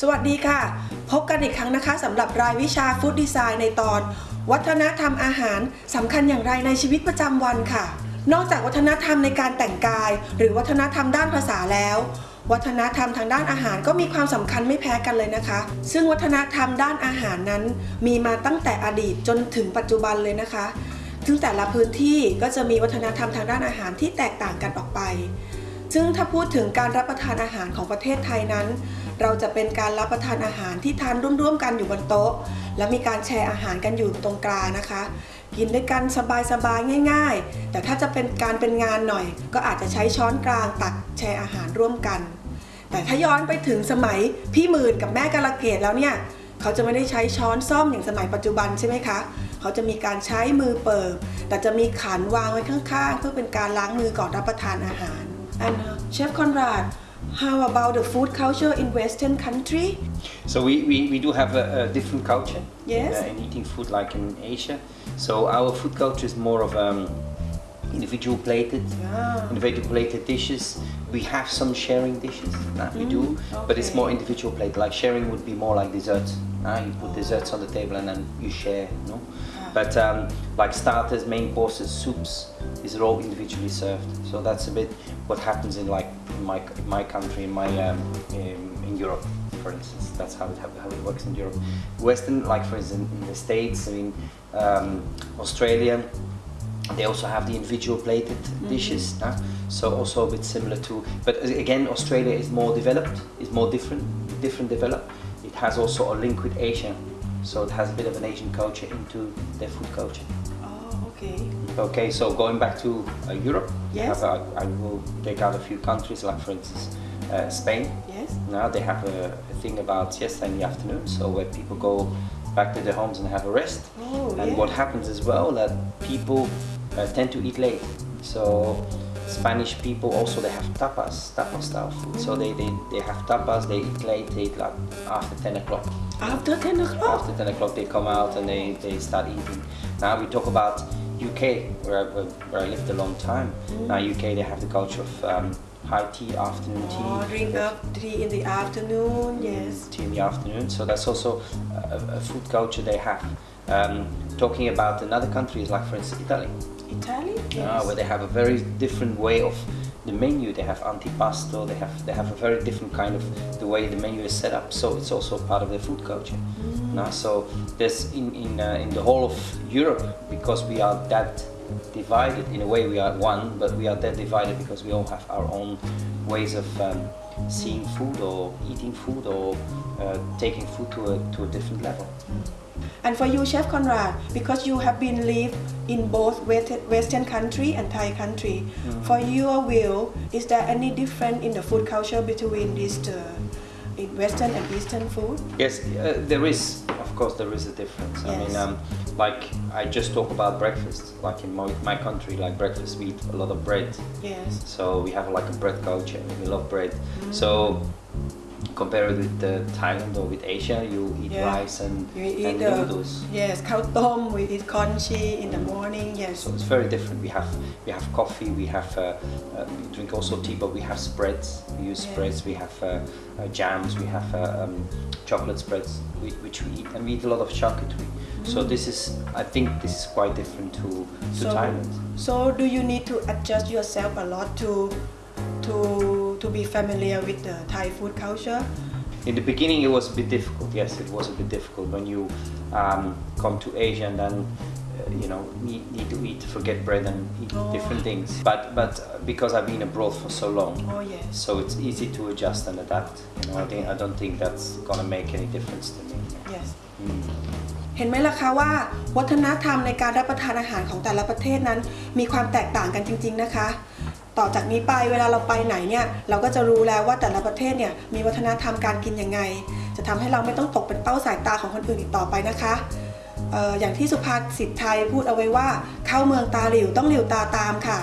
สวัสดีค่ะ พบกันอีกครั้งนะคะสำหรับรายวิชาฟู้ดดีไซน์ในตอน วัฒนธรรมอาหารสำคัญอย่างไรในชีวิตประจำวันค่ะ นอกจากวัฒนธรรมในการแต่งกาย หรือวัฒนธรรมด้านภาษาแล้ว วัฒนธรรมทางด้านอาหารก็มีความสำคัญไม่แพ้กันเลยนะคะ ซึ่งวัฒนธรรมด้านอาหารนั้น มีมาตั้งแต่อดีตจนถึงปัจจุบันเลยนะคะ ซึ่งแต่ละพื้นที่ก็จะมีวัฒนธรรมทางด้านอาหารที่แตกต่างกันออกไป ซึ่งถ้าพูดถึงการรับประทานอาหารของประเทศไทยนั้น เราจะเป็นการรับประทานอาหารที่ทานร่วมๆกันอยู่บนโต๊ะ และมีการแชร์อาหารกันอยู่ตรงกลางนะคะ กินด้วยกันสบายๆง่าย ๆ แต่ถ้าจะเป็นการเป็นงานหน่อย ก็อาจจะใช้ช้อนกลางตักแชร์อาหารร่วมกัน แต่ถ้าย้อนไปถึงสมัยพี่หมื่นกับแม่กาละเกดแล้วเนี่ยเขาจะไม่ได้ใช้ช้อนซ่อมอย่างสมัยปัจจุบันใช่ไหมคะเขาจะมีการใช้มือเปิบแต่จะมีขันวางไว้ข้างๆ เพื่อเป็นการล้างมือก่อนรับประทานอาหาร and uh, Chef Conrad how about the food culture in Western country So we, we, we do have a, a different culture Yes. uh, in eating food like in Asia. So our food culture is more of um, individual plated, Ah. individual plated dishes. We have some sharing dishes that we do, but it's more individual plate. Like sharing would be more like desserts. Uh, you put desserts on the table and then you share, you know. But um, like starters, main courses, soups, these are all individually served. So that's a bit what happens in like in my in my country, in my um, in, in Europe, for instance. That's how it how, how it works in Europe. Western, like for instance, in the States, I mean, um, Australia, they also have the individual plated dishes. uh, so also a bit similar to, but again, Australia is more developed, is more different, different developed. It has also a link with Asia, so it has a bit of an Asian culture into their food culture. oh okay Okay, so going back to uh, Europe, Yes. have, I will take out a few countries, like for instance, uh, Spain. yes Now they have a, a thing about siesta in the afternoon, so where people go back to their homes and have a rest. Oh, and yeah. what happens as well that people uh, tend to eat late. So Spanish people also they have tapas, tapas style food. So they, they, they have tapas, they eat late, they eat like after 10 o'clock. after 10 o'clock After 10 o'clock they come out and they, they start eating. Now we talk about UK, where, I- where, I lived a long time. Now UK they have the culture of um, high tea, afternoon tea. oh, drink up tea in the afternoon yes tea in the afternoon. So that's also a, a food culture they have. Um, talking about another countries like for instance Italy, Italy yes where they have a very different way of the menu. They have antipasto. They have they have a very different kind of the way the menu is set up. So it's also part of the food culture. Now, so there's in in uh, in the whole of Europe because we are that divided in a way we are one, but we are that divided because we all have our own ways of um, seeing food or eating food or uh, taking food to a to a different level. And for you, Chef Conrad, because you have been live in both West- Western country and Thai country, for your view, is there any difference in the food culture between these two, in Western and Eastern food? Yes, uh, there is. Of course, there is a difference. I mean, um, like I just talk about breakfast. Like in my, my country, like breakfast, we eat a lot of bread. Yes. So we have like a bread culture. We love bread. So compare it with uh, Thailand or with Asia, you eat Yeah. rice and, You eat and noodles. yes, khao tom. We eat congee in the morning. Yes. So it's very different. We have we have coffee. We have uh, uh, we drink also tea, but we have spreads. We use spreads. We have uh, uh, jams. We have uh, um, chocolate spreads, whi- which we eat, and we eat a lot of charcuterie. So this is, I think, this is quite different to to So, Thailand. so do you need to adjust yourself a lot to to to be familiar with the Thai food culture? In the beginning, it was a bit difficult. Yes, it was a bit difficult when you um, come to Asia and then. uh, You know, need, need to eat, forget bread and eat Oh. different things. But but because I've been abroad for so long, Oh yes. so it's easy to adjust and adapt. You know, I think I don't think that's gonna make any difference to me. Yes. Mm. เห็นไหมล่ะคะว่า วัฒนธรรมในการรับประทานอาหารของแต่ละประเทศนั้น มีความแตกต่างกันจริง ๆนะคะ ต่อจากนี้ไปเวลาเราไปไหนเนี่ยเราก็จะรู้แล้วว่าแต่ละประเทศเนี่ยมีวัฒนธรรมการกินยังไง จะทำให้เราไม่ต้องตกเป็นเป้าสายตาของคนอื่นอีกต่อไปนะคะอออย่างที่สุภาษิตไทยพูดเอาไว้ว่า เข้าเมืองตาหลิวต้องหลิวตาตามค่ะ